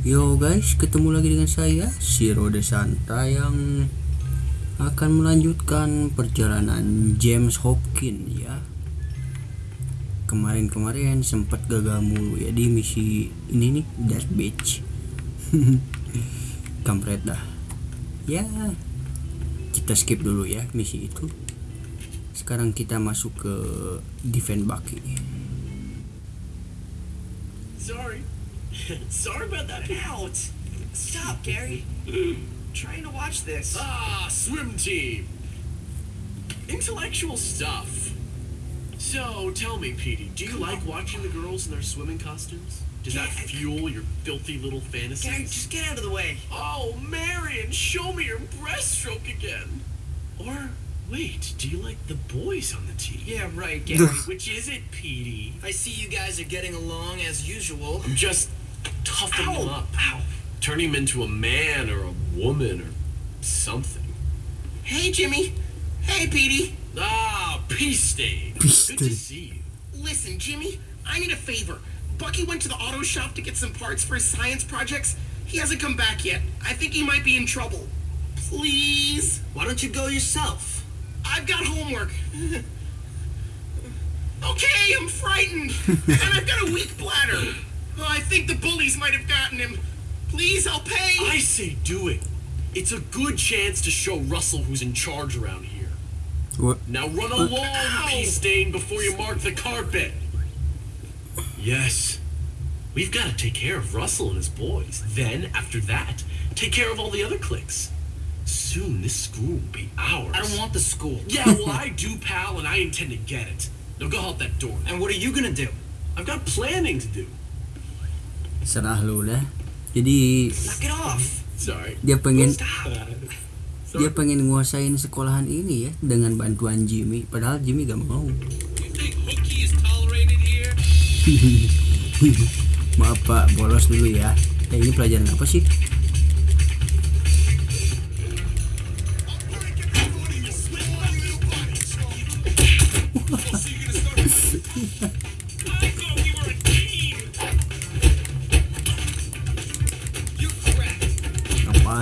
Yo guys, ketemu lagi dengan saya, Siro Desanta yang akan melanjutkan perjalanan James Hopkins ya. Kemarin-kemarin sempat gagal mulu ya di misi ini nih, Death Beach. Kampret dah. Ya, kita skip dulu ya misi itu. Sekarang kita masuk ke Defend Bucky. Sorry. Sorry about that. Ouch! Stop, Gary. Trying to watch this. Ah, swim team. Intellectual stuff. So, tell me, Petey, do you Come like on. watching the girls in their swimming costumes? Does that Yeah, I- fuel your filthy little fantasies? Gary, fantasies? just get out of the way. Oh, Marion, show me your breaststroke again. Or, wait, do you like the boys on the team? Yeah, right, Gary. Which is it, Petey? I see you guys are getting along as usual. I'm just toughing him Ow! up. Ow! Turning him into a man or a woman or something. Hey, Jimmy. Hey, Petey. Ah, peace stain. Peace Good to see you. Listen, Jimmy, I need a favor. Bucky went to the auto shop to get some parts for his science projects. He hasn't come back yet. I think he might be in trouble. Please? Why don't you go yourself? I've got homework. okay, I'm frightened. and I've got a weak bladder. Oh, I think the bullies might have gotten him. Please, I'll pay. I say do it. It's a good chance to show Russell who's in charge around here. What? Now run along, Ow. peace stain, before you mark the carpet. Yes. We've got to take care of Russell and his boys. Then, after that, take care of all the other cliques. Soon, this school will be ours. I don't want the school. Yeah, well, I do, pal, and I intend to get it. Now go help that door. And what are you gonna do? I've got planning to do. Serah lu dah. Jadi dia pengen dia pengen nguasain sekolahan ini ya dengan bantuan Jimmy. Padahal Jimmy gak mau. Maaf pak. Bolos dulu ya. Eh, ini pelajaran apa sih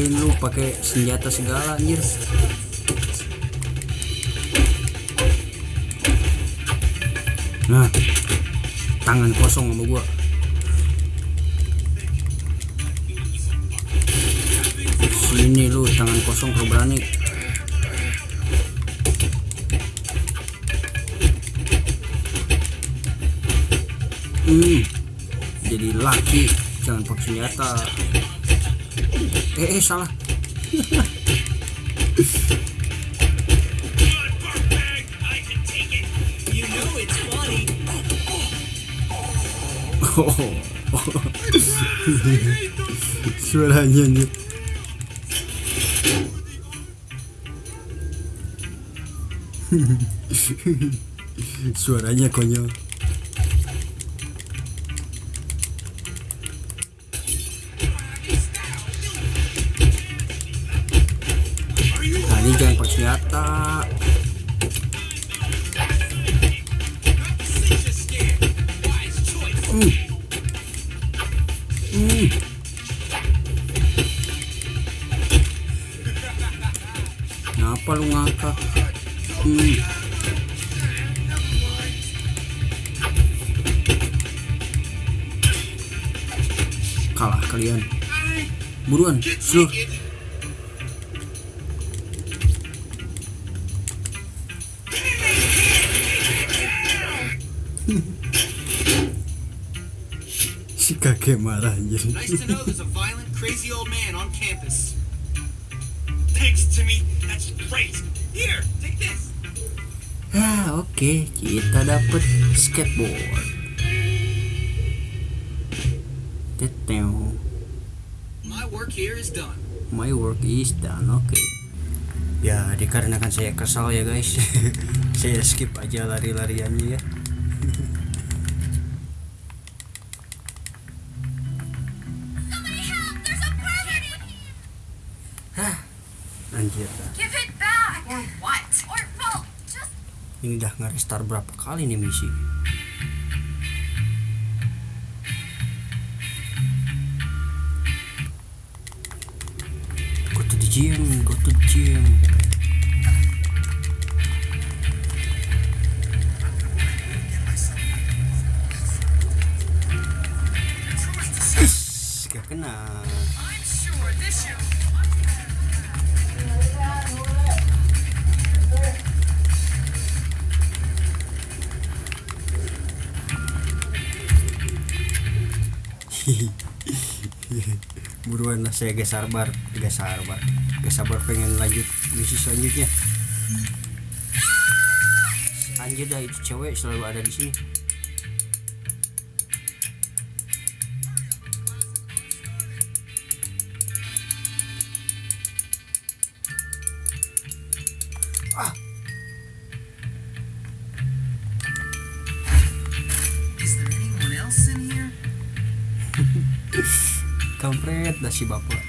ngapain lu pakai senjata segala anjir? Nah tangan kosong sama gua. Sini lu tangan kosong kalau berani. Hmm jadi laki jangan pakai senjata eh, eh salah. Suaranya suaranya konyol senjata Hmm. Hmm. Kenapa lu ngakak? Hmm. Kalah kalian. Buruan, slow. Si kakek marah anjir. Nice to know there's a violent, crazy old man on campus. Thanks, Jimmy. That's great. Here, take this. Ah, oke, kita dapet skateboard. Teteo. My work here is done. My work is done, oke. Ya, dikarenakan saya kesal ya guys. saya skip aja lari-lariannya ya. Gitu. kita ini udah nge-restart berapa kali nih misi? Go to the gym go to the gym saya gak sabar gak sabar gak sabar pengen lanjut misi selanjutnya. Anjir dah itu cewek selalu ada di sini. Ah kampret dah si bapak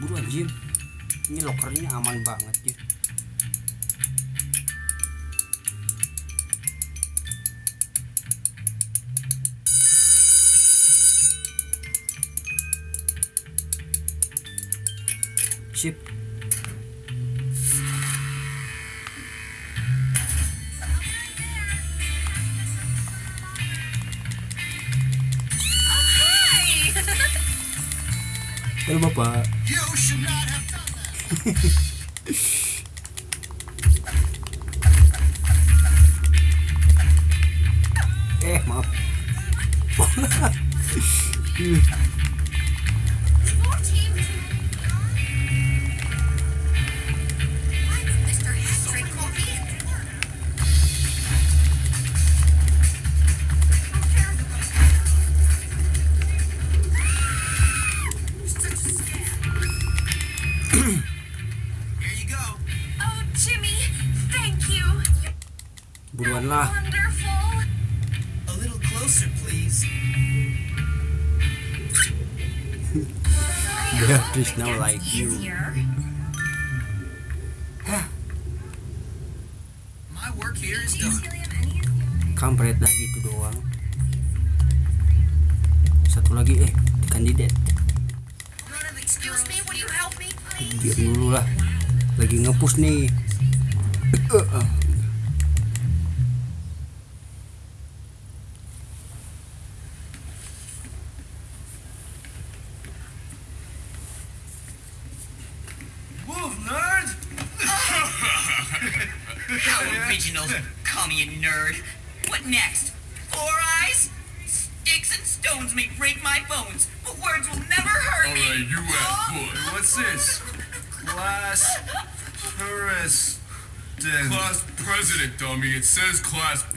buruan Jim ini lokernya aman banget Jim sip halo bapak You should Beatrice now like you. My work here is done. kampret dah gitu doang. Satu lagi eh kandidat diam dulu lah. Lagi ngepush nih Eh, eh.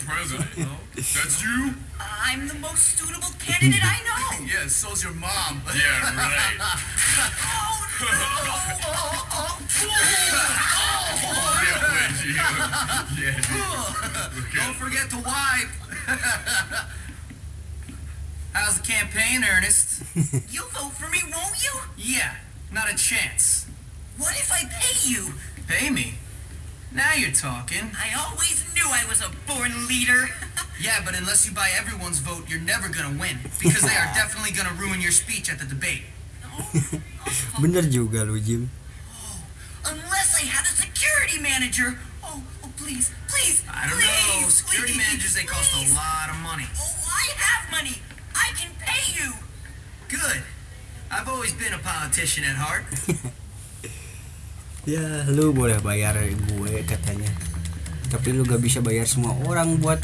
Class president. That's you? I'm the most suitable candidate I know. Yeah, so's your mom. Yeah, right. yeah, wait, you. Yeah, dude. Don't forget to wipe. How's the campaign, Ernest? You'll vote for me, won't you? Yeah, not a chance. What if I pay you? Pay me. Now you're talking. I always knew I was a born leader. Yeah, but unless you buy everyone's vote, you're never gonna win. Because they are definitely gonna ruin your speech at the debate. Oh, oh, bener oh. juga lu Jim Unless I had a security manager. Oh, oh please, please, I don't please, know. Security please, managers, they cost a lot of money. Oh, I have money. I can pay you. Good. I've always been a politician at heart. ya lu boleh bayar gue katanya. Tapi lu gak bisa bayar semua orang buat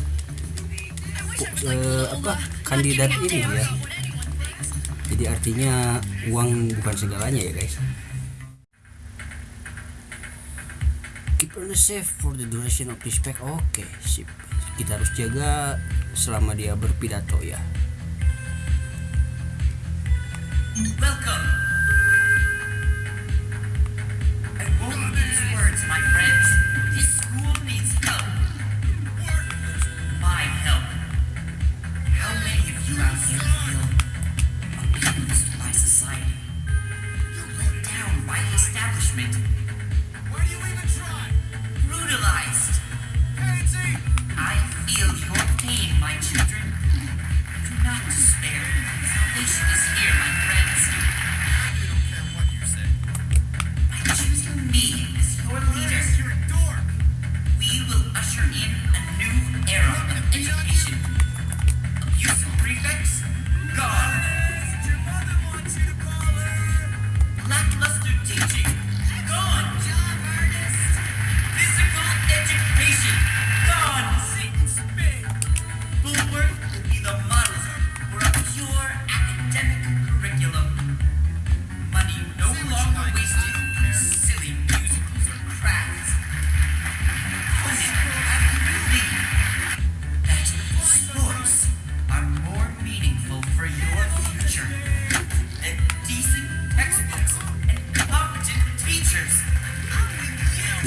eh, apa kandidat ini ya. Jadi artinya uang bukan segalanya ya guys. Keep on the safe for the duration of this pack oke sip. Kita harus jaga selama dia berpidato ya. Welcome.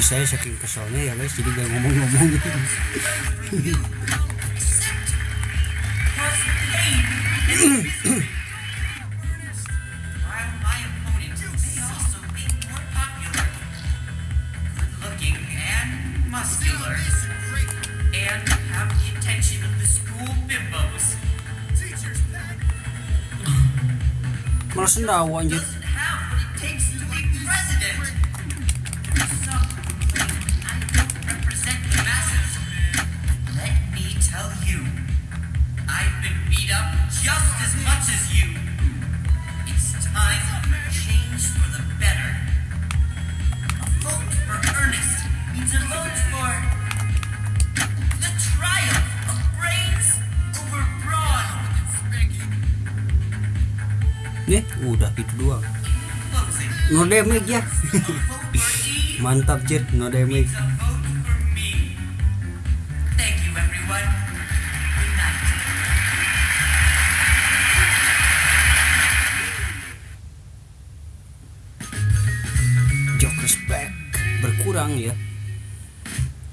Saya saking keselnya ya guys jadi gak ngomong-ngomong. While my opponent itu doang. No damage ya. Mantap jir no damage. Berkurang ya.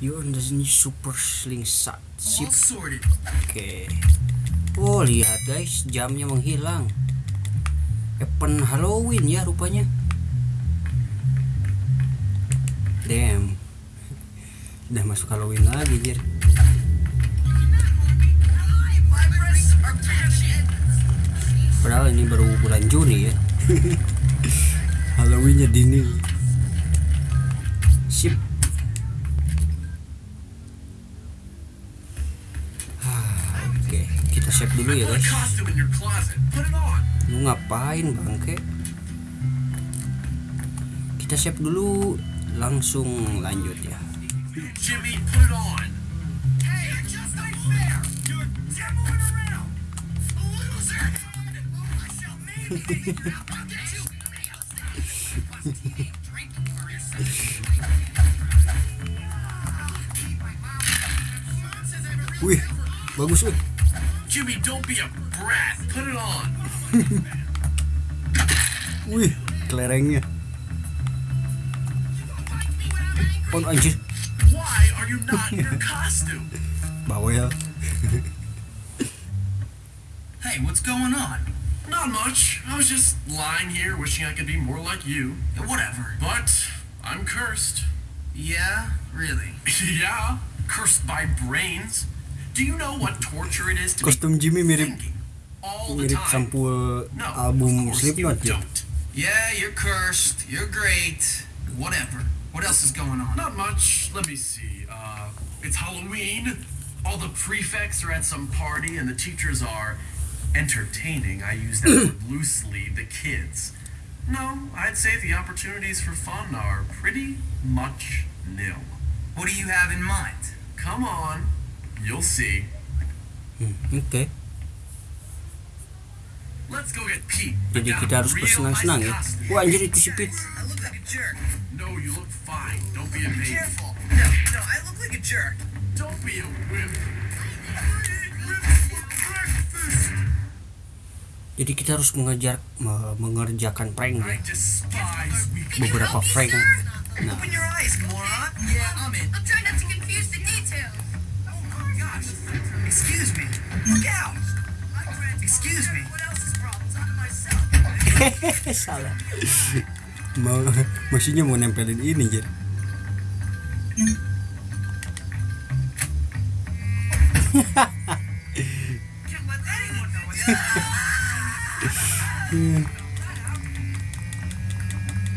You on the new super slingshot ship sorted. oke. Oh lihat guys. Jamnya menghilang event Halloween ya rupanya. Damn. Udah masuk Halloween lagi jir. Padahal ini baru bulan Juni ya. Halloweennya dini. Sip. Ah, oke. Kita save dulu ya guys lu ngapain bangke? Kita save dulu. Langsung lanjut ya. Jimmy, put it on. wih bagus wih. Jimmy, don't be a brat. Put it on. wih kelerengnya oh anjir Why are you not in your costume? bawel Hey, what's going on? Not much. I was just lying here wishing I could be more like you. Yeah, Whatever. But I'm cursed. Yeah, really. yeah, cursed by brains. Do you know what torture it is to kostum Jimmy mirip thinking all the time? sampul No, album of course Slipknot ya don't. Yeah, you're cursed. You're great. Whatever. What else is going on? Not much. Let me see. Uh, it's Halloween. All the prefects are at some party, and the teachers are entertaining. I use that word loosely. The kids. No, I'd say the opportunities for fun are pretty much nil. What do you have in mind? Come on, you'll see. oke Let's go get Pete. Jadi kita harus bersenang-senang ya wah anjir itu si Pit I look like a jerk. No, you look fine. Don't be a baby. Careful. No, no, I look like a jerk. Don't be a wimp. jadi kita harus mengejar me- mengerjakan prank ya beberapa prank nah. Gosh. Excuse me. Look out. Excuse me. salah. Mau maksudnya mau nempelin ini jadi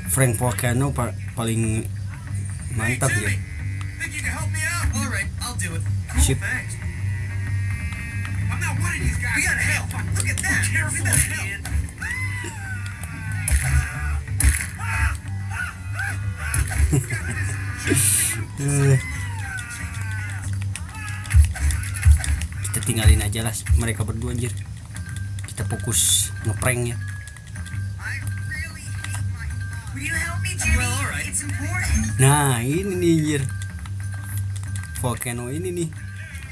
Frank Volcano pa- paling mantap ya Think kita tinggalin aja lah mereka berdua anjir. Kita fokus ngeprank ya. Nah ini nih anjir. Volcano ini nih.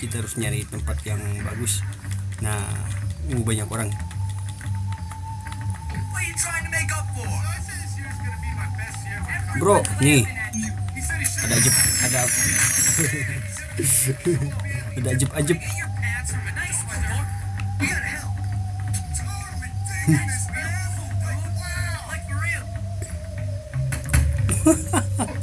Kita harus nyari tempat yang bagus. Nah uh, banyak orang. Bro nih ada ajib ada ada ajib ajib ha ha ha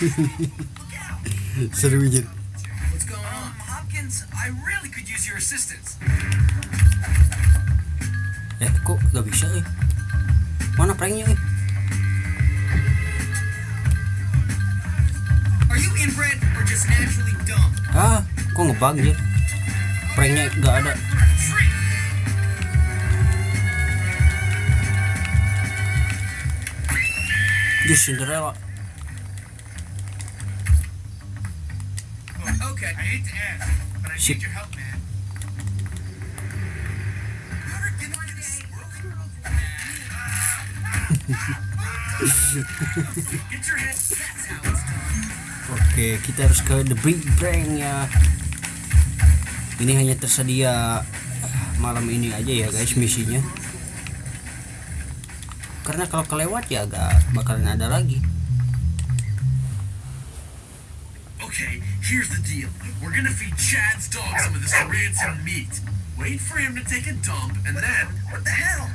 seru anjir What's going on? Hopkins, I really could use your assistance. eh kok gak bisa eh mana pranknya eh Are you inbred or just naturally dumb? ah kok ngebug anjir pranknya gak ada. Just Cinderella Oke, kita harus ke The Big Bang ya. Ini hanya tersedia malam ini aja ya guys misinya. Karena kalau kelewat ya gak bakalan ada lagi. Okay, here's the deal. We're gonna feed Chad's dog some of this rancid meat. Wait for him to take a dump, and then What the hell?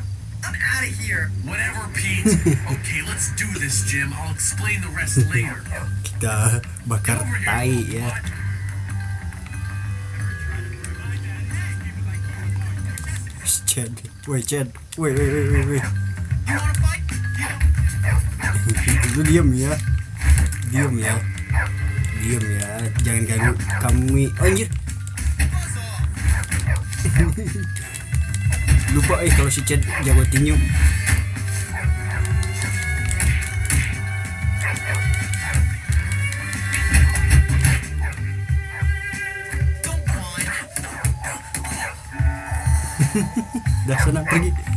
I'm out of here. whatever, Pete. okay, let's do this, Jim. I'll explain the rest later. Kita bakar Over here. tai ya. What? Chad, woi Chad, woi woi. You wanna fight? Lu diam ya, diam ya, diam ya. Jangan ganggu kami. Oh, anjir, lupa eh kalau si Chad jago tinju. Dah sana pergi.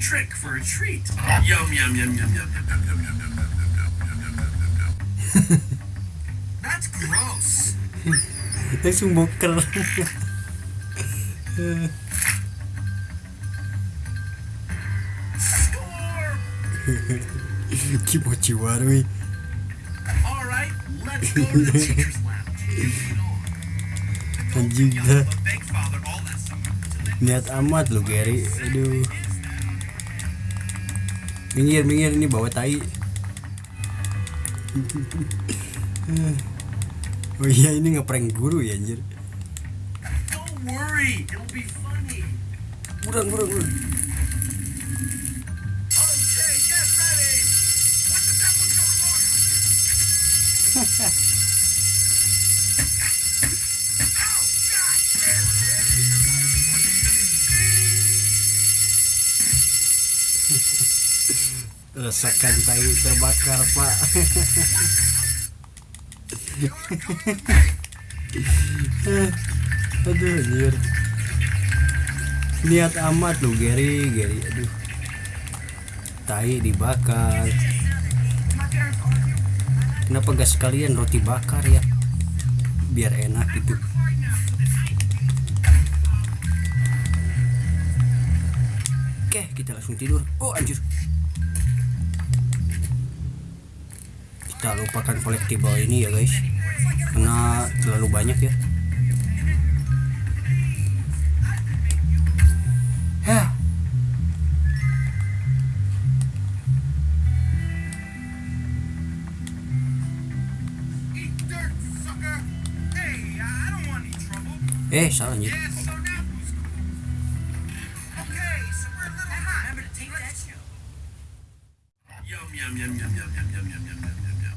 Trick for a treat? Yum yum yum yum yum yum yum yum yum yum yum yum yum yum yum yum. That's gross. Langsung boker. Kimochi warui. All right, let's go to the teacher's lounge. Anjing dah. Niat amat lu Gary. Aduh. Minggir, minggir ini bawa tai. oh iya ini ngeprank guru ya anjir. Don't worry, it'll be funny. Rasakan tai terbakar, Pak. Aduh, anjir. Niat amat lu Gary, Gary. Aduh. Tai dibakar. Kenapa gak sekalian roti bakar ya? Biar enak gitu. Oke, kita langsung tidur. Oh, anjir. kita lupakan kolektibel ini ya guys. Karena terlalu banyak ya. ya. Eh, salah anjir.